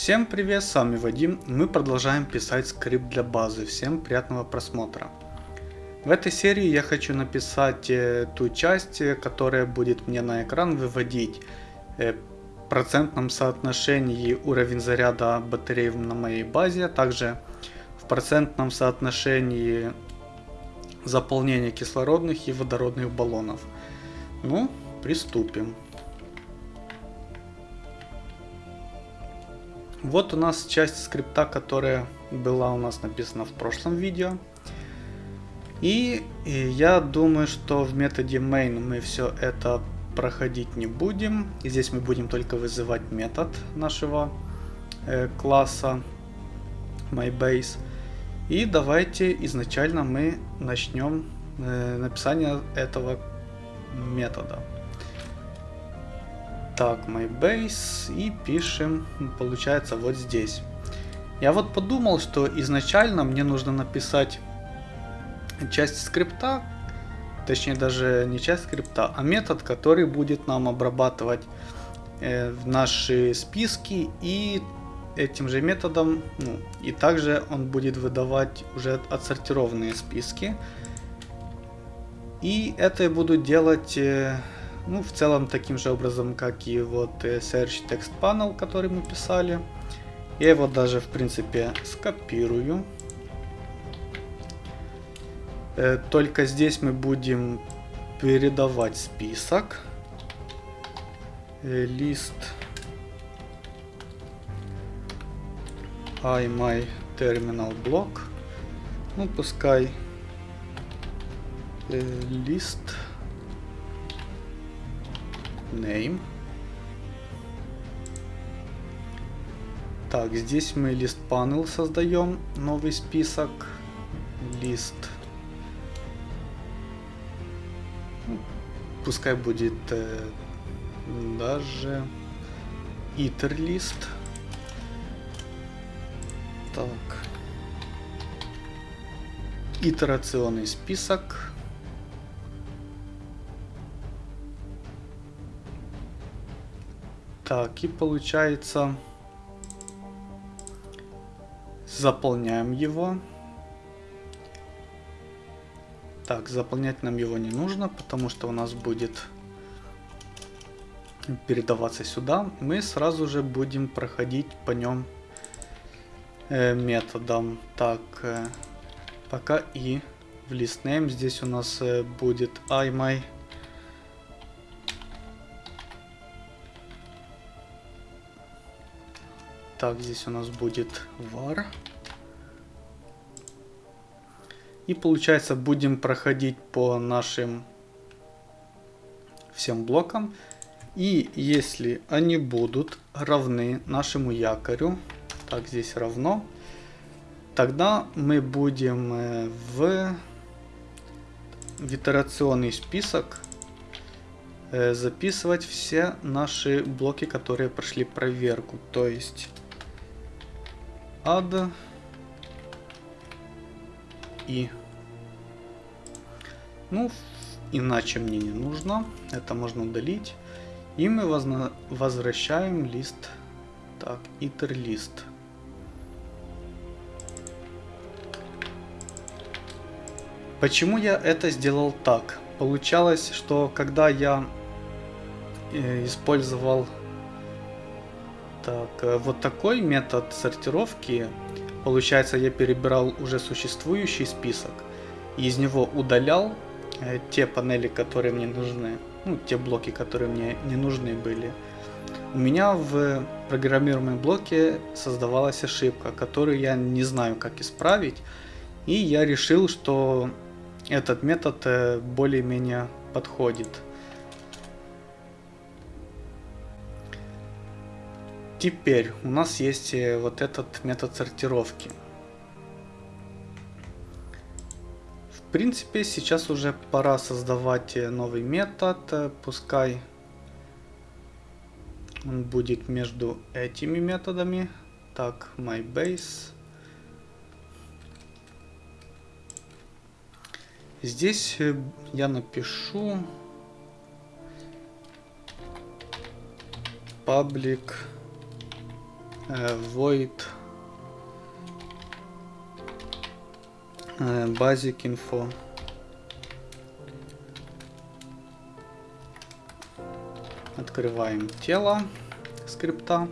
Всем привет, с вами Вадим. Мы продолжаем писать скрипт для базы. Всем приятного просмотра. В этой серии я хочу написать э, ту часть, э, которая будет мне на экран выводить э, процентном соотношении уровень заряда батареи на моей базе, а также в процентном соотношении заполнения кислородных и водородных баллонов. Ну, приступим. Вот у нас часть скрипта, которая была у нас написана в прошлом видео. И, я думаю, что в методе main мы все это проходить не будем. И здесь мы будем только вызывать метод нашего э, класса MyBase. И давайте изначально мы начнем э, написание этого метода. Так, MyBase и пишем, получается, вот здесь. Я вот подумал, что изначально мне нужно написать часть скрипта, точнее даже не часть скрипта, а метод, который будет нам обрабатывать э, наши списки и этим же методом, ну, и также он будет выдавать уже отсортированные списки. И это я буду делать э, ну, в целом таким же образом, как и вот э, Search Text Panel, который мы писали. Я его даже, в принципе, скопирую. Э, только здесь мы будем передавать список. Э, лист I my terminal block. Ну, пускай лист name. Так, здесь мы лист panel создаем, новый список, лист. Ну, пускай будет э, даже iter лист. Так. Итерационный список. Так, и получается... Заполняем его. Так, заполнять нам его не нужно, потому что у нас будет передаваться сюда. Мы сразу же будем проходить по нем э, методом. Так, э, пока и в list name здесь у нас э, будет iMy Так, здесь у нас будет var. И получается будем проходить по нашим всем блокам. И если они будут равны нашему якорю, так здесь равно, тогда мы будем э, в, в итерационный список э, записывать все наши блоки, которые прошли проверку. То есть add и ну иначе мне не нужно. Это можно удалить. И мы возвращаем лист. Так iter лист. Почему я это сделал так? Получалось что когда я э, использовал так, э, вот такой метод сортировки, получается, я перебирал уже существующий список, и из него удалял э, те панели, которые мне нужны, ну, те блоки, которые мне не нужны были. У меня в программируемом блоке создавалась ошибка, которую я не знаю, как исправить, и я решил, что этот метод э, более-менее подходит. Теперь у нас есть э, вот этот метод сортировки. В принципе, сейчас уже пора создавать э, новый метод. Э, пускай он будет между этими методами. Так, MyBase. Здесь я напишу public void. Basic info. Открываем тело скрипта.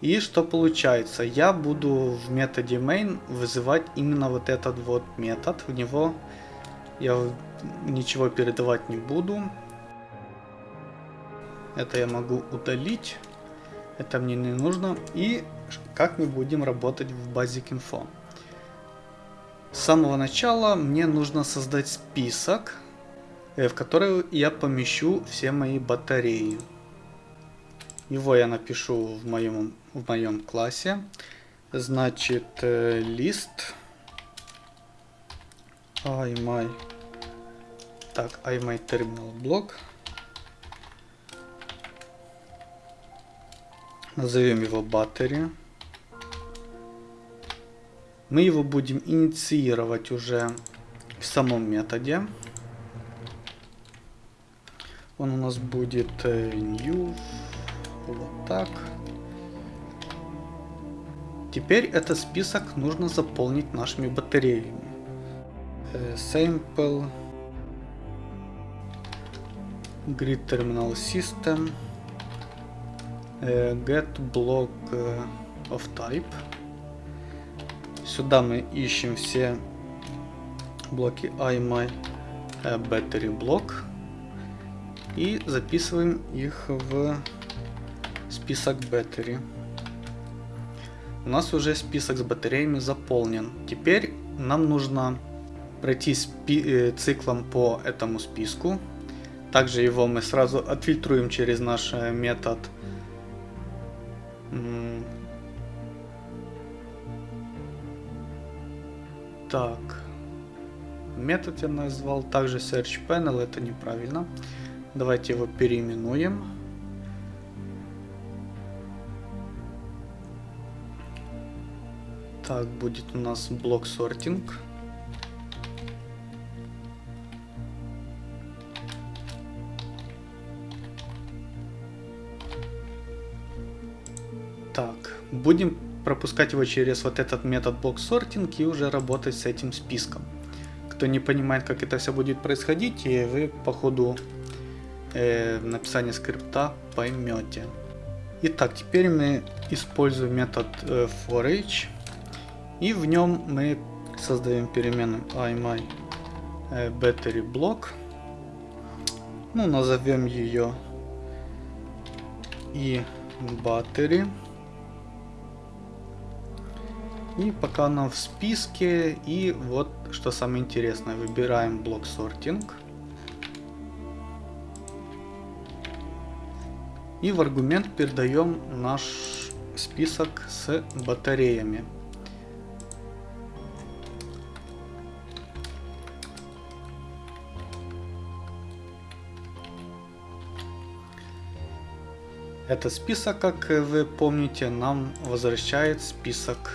И что получается? Я буду в методе main вызывать именно вот этот вот метод. В него я ничего передавать не буду. Это я могу удалить это мне не нужно. И как мы будем работать в Basic Info. С самого начала мне нужно создать список, э, в который я помещу все мои батареи. Его я напишу в моем, в моем классе. Значит, э, лист iMy так, iMy terminal block Назовем его battery. Мы его будем инициировать уже в самом методе. Он у нас будет э, new. Вот так. Теперь этот список нужно заполнить нашими батареями. Э, sample. Grid Terminal System get block of type. Сюда мы ищем все блоки iMy battery block и записываем их в список battery. У нас уже список с батареями заполнен. Теперь нам нужно пройти циклом по этому списку. Также его мы сразу отфильтруем через наш метод так. Метод я назвал также search panel, это неправильно. Давайте его переименуем. Так, будет у нас блок сортинг. Будем пропускать его через вот этот метод блок сортинг и уже работать с этим списком. Кто не понимает, как это все будет происходить, и вы по ходу э, написания скрипта поймете. Итак, теперь мы используем метод э, forEach, и в нем мы создаем переменную iMy э, battery block. Ну, назовем ее и battery. И пока нам в списке. И вот что самое интересное. Выбираем блок сортинг. И в аргумент передаем наш список с батареями. Этот список, как вы помните, нам возвращает список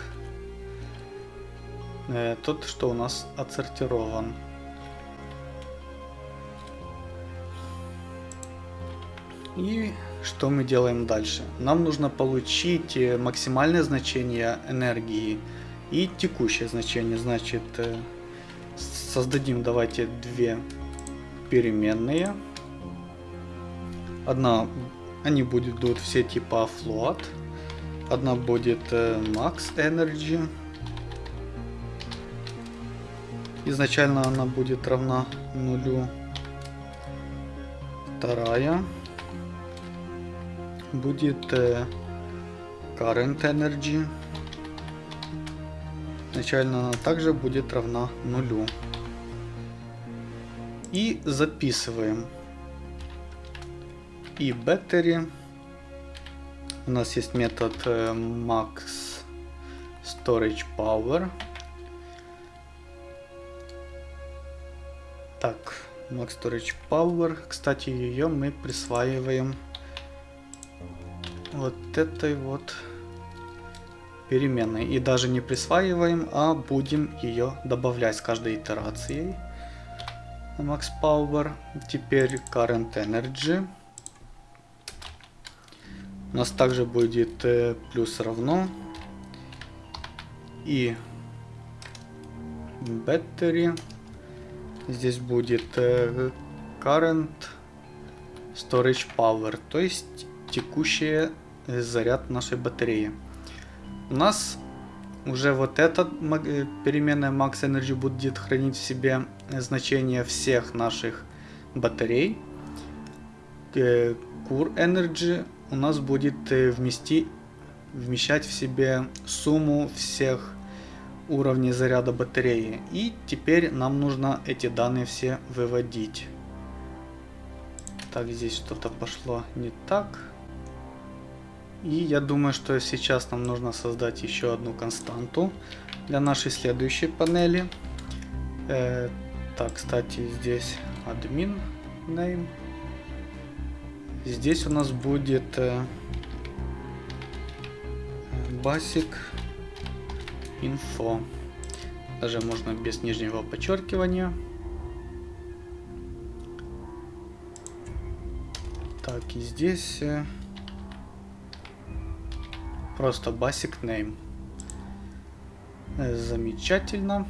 э, тот, что у нас отсортирован. И что мы делаем дальше? Нам нужно получить э, максимальное значение энергии и текущее значение. Значит, э, создадим давайте две переменные. Одна, они будут все типа float. Одна будет э, max energy, Изначально она будет равна нулю. Вторая будет э, current energy. Изначально она также будет равна нулю. И записываем. И battery. У нас есть метод э, max storage power. Max Storage Power. Кстати, ее мы присваиваем вот этой вот переменной. И даже не присваиваем, а будем ее добавлять с каждой итерацией. Max Power. Теперь Current Energy. У нас также будет э, плюс равно и battery. Здесь будет э, current storage power, то есть текущий э, заряд нашей батареи. У нас уже вот эта э, переменная max energy будет хранить в себе значение всех наших батарей. Core energy у нас будет вмести, вмещать в себе сумму всех уровней заряда батареи. И теперь нам нужно эти данные все выводить. Так, здесь что-то пошло не так. И я думаю, что сейчас нам нужно создать еще одну константу для нашей следующей панели. Э, так, кстати, здесь admin name. Здесь у нас будет э, basic info. Даже можно без нижнего подчеркивания. Так, и здесь э, просто basic name. Э, замечательно.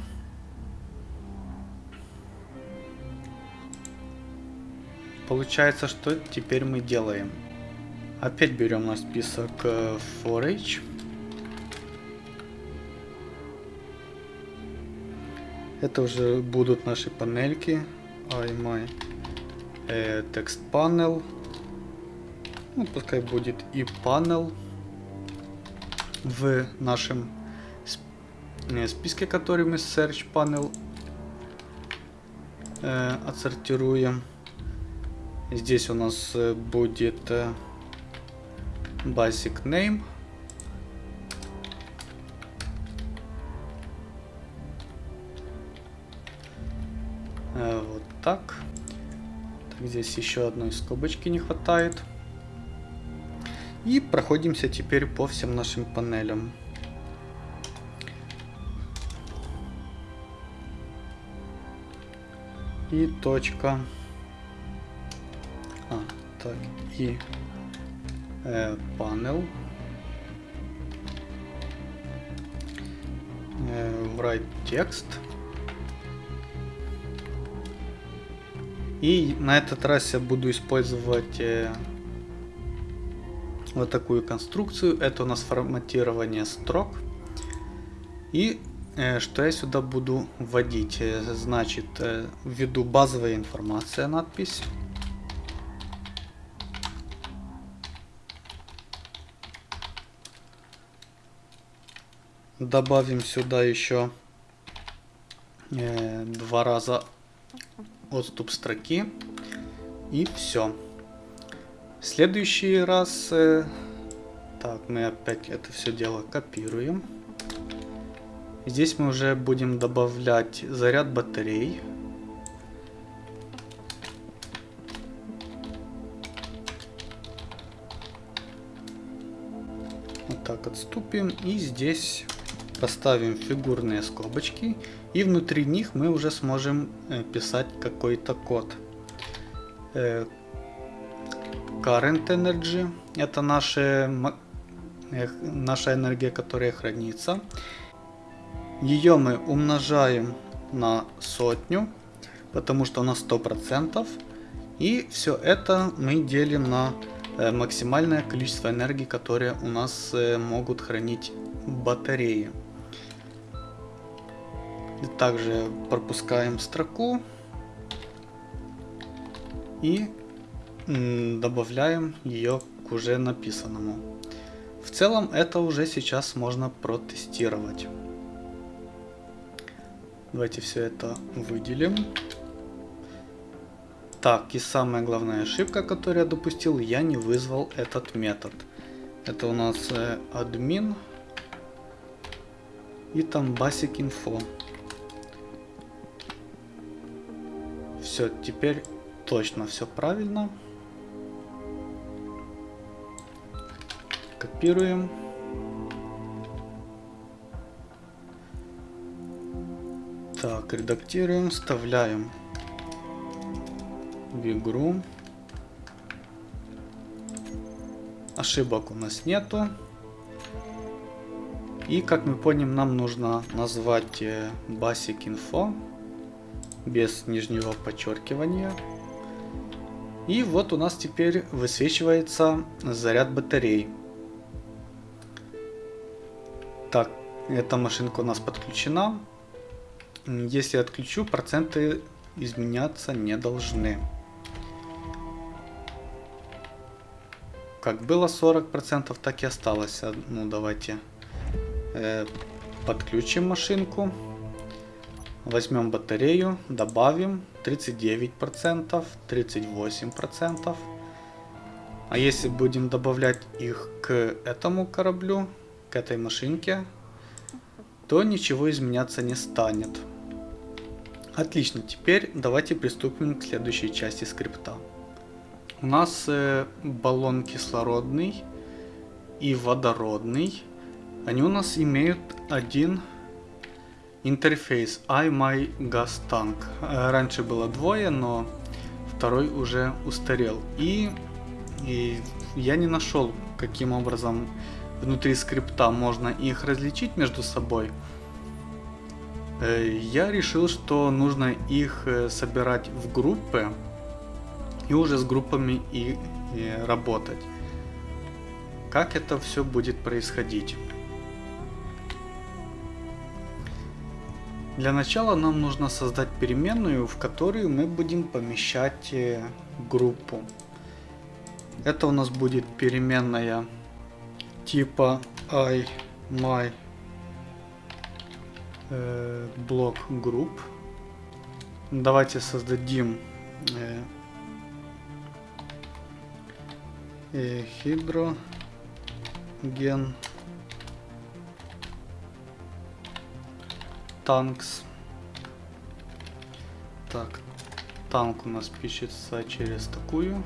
Получается, что теперь мы делаем? Опять берем на список э, forage. Это уже будут наши панельки. iMy э, text panel. Ну, пускай будет и panel в нашем списке, который мы search panel э, отсортируем. Здесь у нас э, будет э, basic name. Здесь еще одной скобочки не хватает. И проходимся теперь по всем нашим панелям. И точка. А, так, и э, panel. Э, write текст. И на этот раз я буду использовать э, вот такую конструкцию. Это у нас форматирование строк. И э, что я сюда буду вводить? Э, значит, введу базовая информация, надпись. Добавим сюда еще два раза отступ строки. И все. Следующий раз... Э, так, мы опять это все дело копируем. Здесь мы уже будем добавлять заряд батарей. Вот так отступим. И здесь поставим фигурные скобочки и внутри них мы уже сможем э, писать какой-то код. Э, current energy это наши, наша энергия, которая хранится. Ее мы умножаем на сотню, потому что у нас 100%. И все это мы делим на э, максимальное количество энергии, которые у нас могут хранить батареи. Также пропускаем строку и добавляем ее к уже написанному. В целом это уже сейчас можно протестировать. Давайте все это выделим. Так, и самая главная ошибка, которую я допустил, я не вызвал этот метод. Это у нас э, админ и там basic info. Все, теперь точно все правильно. Копируем. Так, редактируем, вставляем в игру. ошибок у нас нету. И как мы поняли, нам нужно назвать э, basic info без нижнего подчеркивания. И вот у нас теперь высвечивается заряд батарей. Так, эта машинка у нас подключена. Если отключу, проценты изменяться не должны. Как было 40%, так и осталось. Ну, давайте э, подключим машинку. Возьмем батарею, добавим 39%, 38%. А если будем добавлять их к этому кораблю, к этой машинке, то ничего изменяться не станет. Отлично, теперь давайте приступим к следующей части скрипта. У нас э, баллон кислородный и водородный. Они у нас имеют один интерфейс iMyGasTank. Э, раньше было двое, но второй уже устарел. И, и я не нашел, каким образом внутри скрипта можно их различить между собой. Э, я решил, что нужно их э, собирать в группы и уже с группами и, и работать. Как это все будет происходить? Для начала нам нужно создать переменную, в которую мы будем помещать э, группу. Это у нас будет переменная типа i my э, блок групп. Давайте создадим э, э, танкс. Так, танк у нас пишется через такую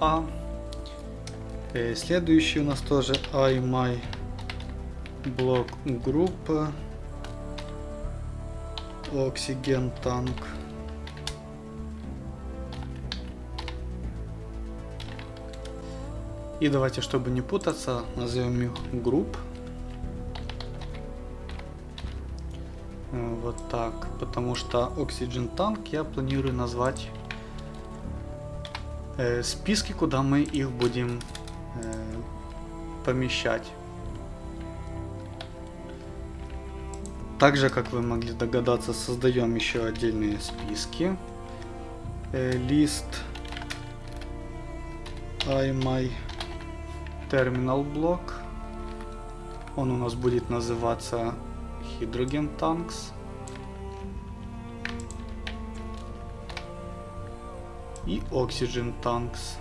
А. И следующий у нас тоже I my блок группа Oxygen танк. И давайте, чтобы не путаться, назовем их групп. Вот так, потому что Oxygen Tank я планирую назвать э, списки, куда мы их будем э, помещать. Также, как вы могли догадаться, создаем еще отдельные списки. Э, лист iMy Terminal Block. Он у нас будет называться Hydrogen Tanks. И Oxygen Tanks.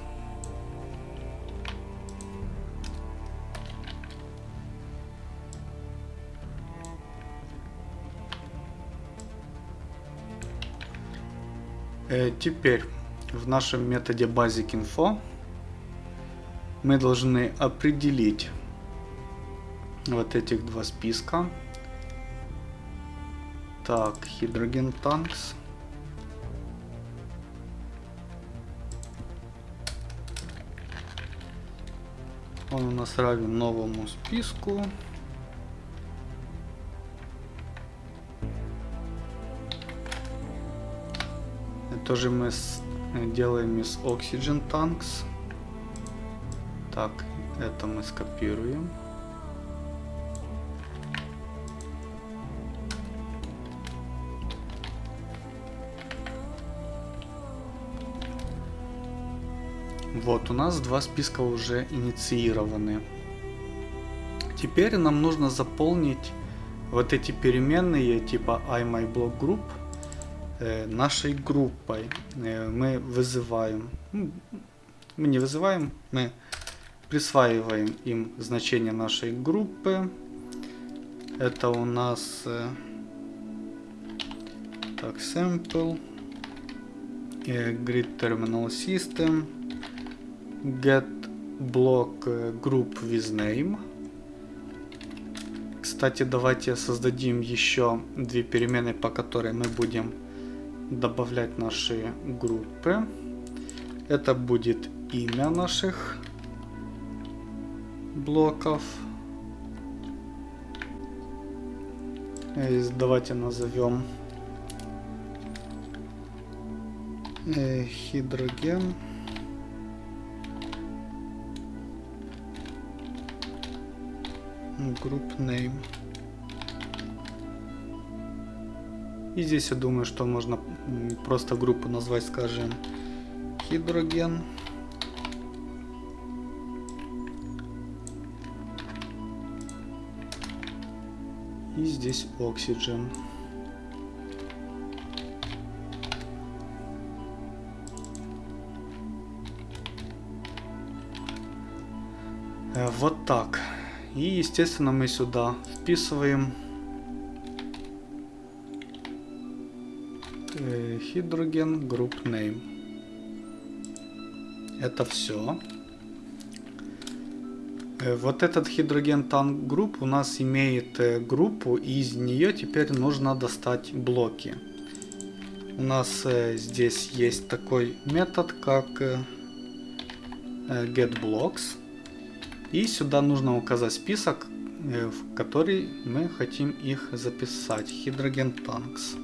Э, теперь в нашем методе Basic Info мы должны определить вот этих два списка так, Hydrogen Tanks. Он у нас равен новому списку. Это же мы с, делаем из Oxygen Tanks. Так, это мы скопируем. Вот, у нас два списка уже инициированы. Теперь нам нужно заполнить вот эти переменные типа iMyBlockGroup э, нашей группой. Э, мы вызываем, ну, мы не вызываем, мы присваиваем им значение нашей группы. Это у нас э, так sample э, grid terminal system get block э, group with name. Кстати, давайте создадим еще две перемены, по которой мы будем добавлять наши группы. Это будет имя наших блоков. Давайте назовем гидроген. Group name. И здесь я думаю, что можно просто группу назвать, скажем, гидроген. И здесь oxygen. Э, вот так. И естественно мы сюда вписываем Hydrogen Group Name. Это все. Э, вот этот Hydrogen Tank Group у нас имеет э, группу, и из нее теперь нужно достать блоки. У нас э, здесь есть такой метод, как getBlocks. И сюда нужно указать список, в который мы хотим их записать. Hydrogen Tanks.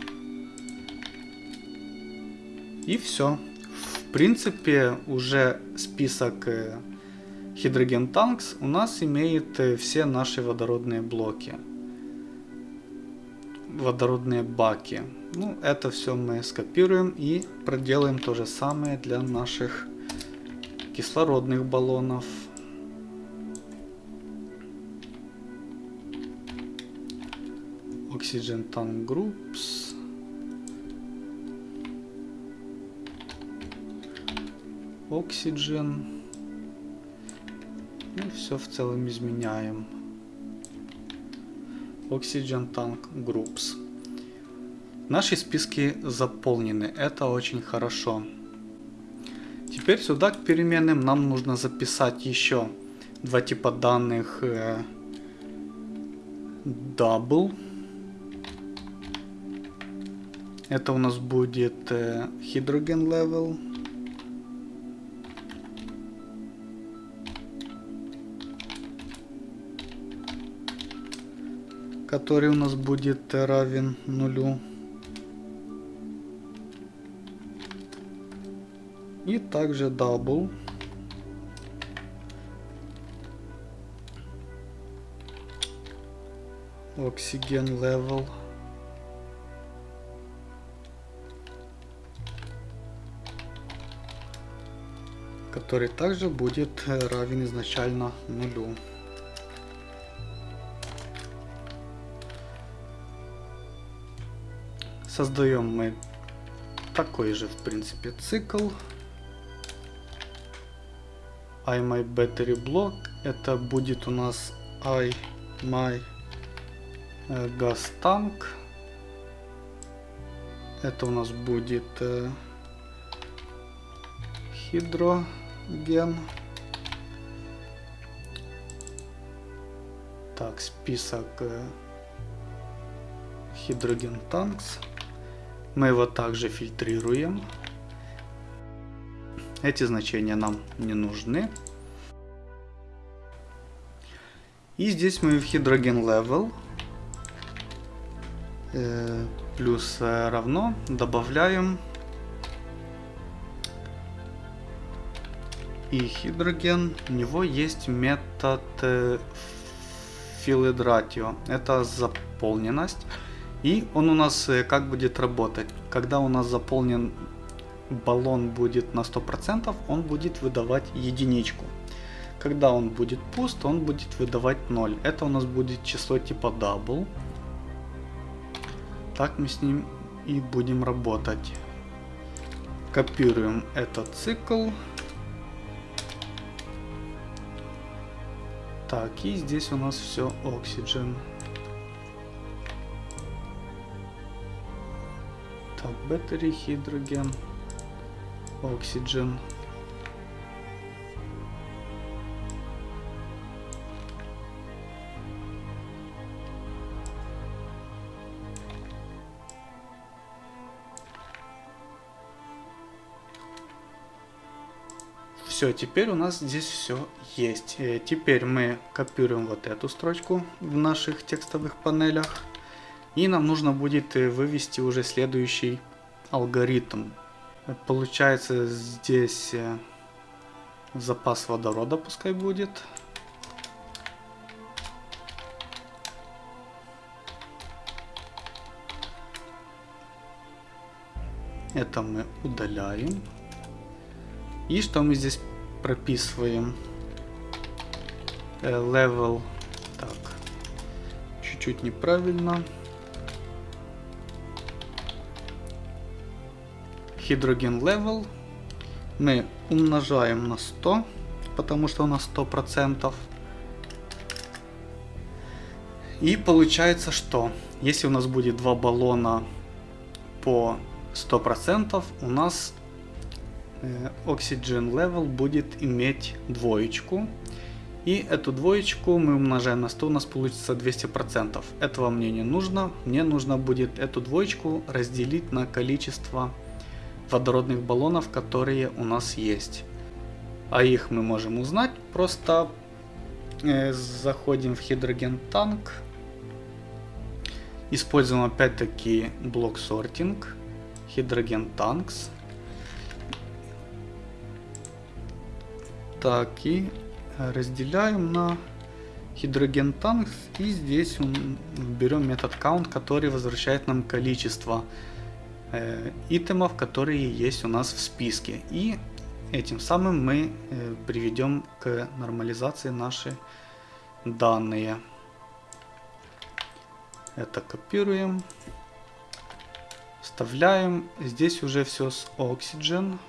И все. В принципе, уже список э, Hydrogen Tanks у нас имеет э, все наши водородные блоки. Водородные баки. Ну, это все мы скопируем и проделаем то же самое для наших кислородных баллонов. Oxygen Tank Groups. Oxygen. И ну, все в целом изменяем. Oxygen Tank Groups. Наши списки заполнены. Это очень хорошо. Теперь сюда к переменным нам нужно записать еще два типа данных э, double. Это у нас будет э, hydrogen level. который у нас будет равен нулю. И также double. Oxygen level. Который также будет равен изначально нулю. Создаем мы такой же, в принципе, цикл. I my battery block. Это будет у нас I my э, gas tank. Это у нас будет э, хидроген. Так, список э, хидроген танкс. Мы его также фильтрируем. Эти значения нам не нужны. И здесь мы в hydrogen level э, плюс э, равно добавляем и hydrogen. У него есть метод filled. Это заполненность. И он у нас э, как будет работать? Когда у нас заполнен баллон будет на 100%, он будет выдавать единичку. Когда он будет пуст, он будет выдавать 0. Это у нас будет число типа double. Так мы с ним и будем работать. Копируем этот цикл. Так, и здесь у нас все oxygen. Так, battery, hydrogen, oxygen. Все, теперь у нас здесь все есть. Э, теперь мы копируем вот эту строчку в наших текстовых панелях. И нам нужно будет э, вывести уже следующий алгоритм. Получается здесь э, запас водорода пускай будет. Это мы удаляем. И что мы здесь прописываем? Э, level. Так. Чуть-чуть неправильно. Hydrogen level. Мы умножаем на 100, потому что у нас 100%. И получается, что если у нас будет два баллона по 100%, у нас oxygen level будет иметь двоечку. И эту двоечку мы умножаем на 100, у нас получится 200%. Этого мне не нужно. Мне нужно будет эту двоечку разделить на количество водородных баллонов, которые у нас есть. А их мы можем узнать, просто э, заходим в Hydrogen Tank. Используем опять-таки блок сортинг. Hydrogen Tanks. Так, и разделяем на hydrogen tanks. И здесь берем метод count, который возвращает нам количество э, итемов, которые есть у нас в списке. И этим самым мы э, приведем к нормализации наши данные. Это копируем. Вставляем. Здесь уже все с Oxygen.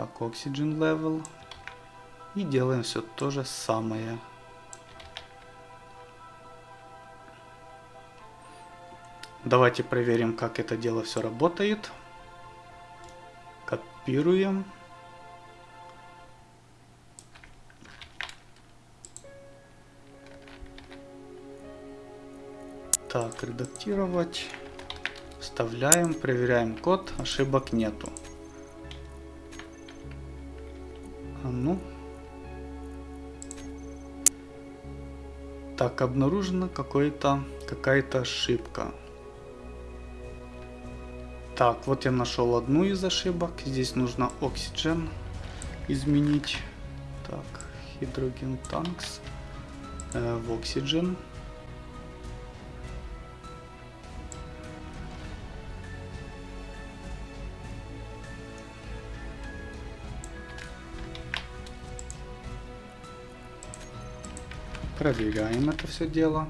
Так, Oxygen Level. И делаем все то же самое. Давайте проверим, как это дело все работает. Копируем. Так, редактировать. Вставляем, проверяем код, ошибок нету. Ну. Так, обнаружена какая-то ошибка. Так, вот я нашел одну из ошибок. Здесь нужно Oxygen изменить. Так, Hydrogen Tanks э, в Oxygen. Проверяем это все дело.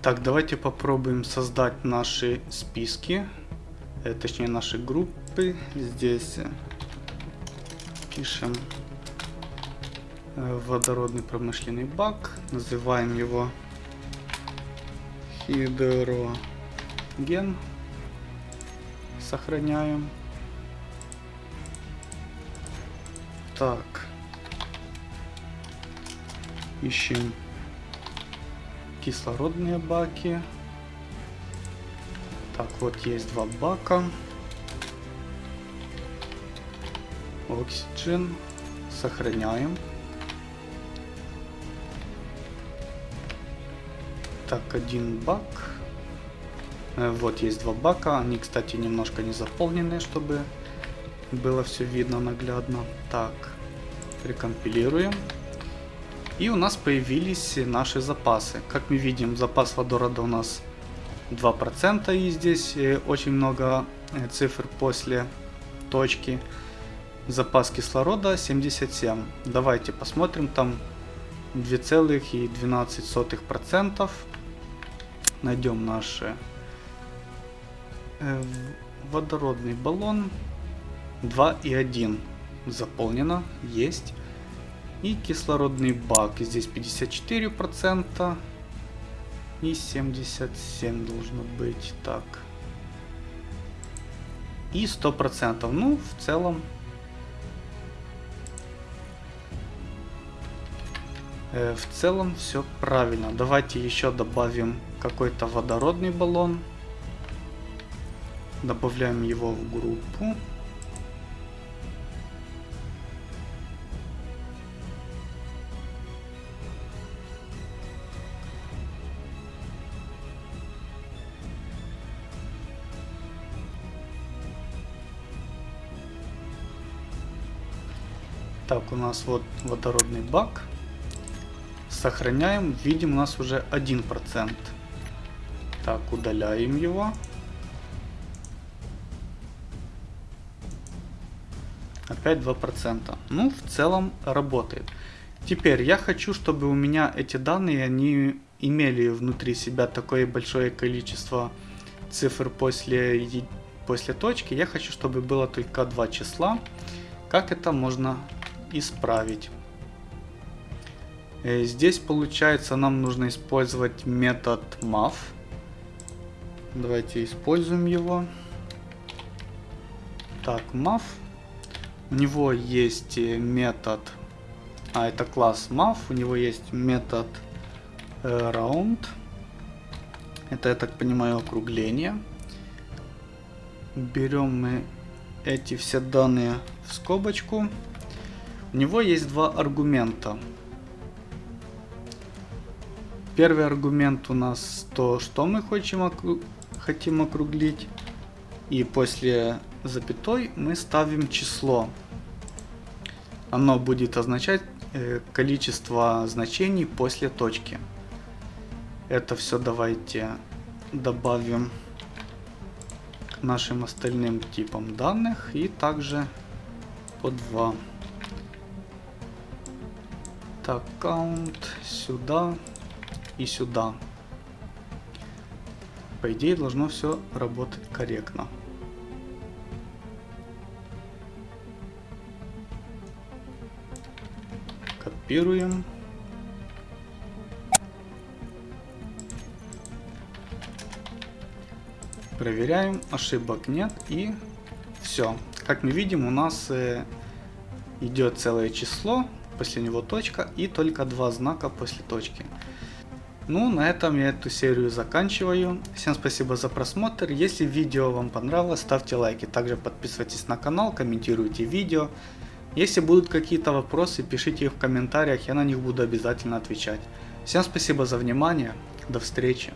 Так, давайте попробуем создать наши списки, э, точнее наши группы. Здесь э, пишем э, водородный промышленный бак, называем его хидроген, сохраняем. Так. Ищем кислородные баки. Так, вот есть два бака. Oxygen. Сохраняем. Так, один бак. Э, вот есть два бака. Они, кстати, немножко не заполнены, чтобы было все видно наглядно. Так, рекомпилируем. И у нас появились наши запасы. Как мы видим, запас водорода у нас 2%, и здесь э, очень много э, цифр после точки. Запас кислорода 77. Давайте посмотрим, там 2,12%. Найдем наш э, водородный баллон. 2,1 заполнено, есть. И кислородный бак, здесь 54% и 77 должно быть, так. И 100%, ну в целом э, в целом все правильно. Давайте еще добавим какой-то водородный баллон. Добавляем его в группу. Так, у нас вот водородный бак. Сохраняем. Видим, у нас уже 1%. Так, удаляем его. Опять 2%. Ну, в целом работает. Теперь я хочу, чтобы у меня эти данные, они имели внутри себя такое большое количество цифр после, после точки. Я хочу, чтобы было только два числа. Как это можно исправить. Э, здесь получается нам нужно использовать метод math. Давайте используем его. Так, math. У него есть э, метод, а это класс math, у него есть метод э, round. Это, я так понимаю, округление. Берем мы эти все данные в скобочку. У него есть два аргумента. Первый аргумент у нас то, что мы хотим, окру... хотим округлить. И после запятой мы ставим число. Оно будет означать э, количество значений после точки. Это все давайте добавим нашим остальным типам данных и также по 2. Count сюда и сюда. По идее должно все работать корректно. Копируем. Проверяем, ошибок нет и все. Как мы видим, у нас э, идет целое число, после него точка и только два знака после точки. Ну, на этом я эту серию заканчиваю. Всем спасибо за просмотр. Если видео вам понравилось, ставьте лайки. Также подписывайтесь на канал, комментируйте видео. Если будут какие-то вопросы, пишите их в комментариях, я на них буду обязательно отвечать. Всем спасибо за внимание. До встречи.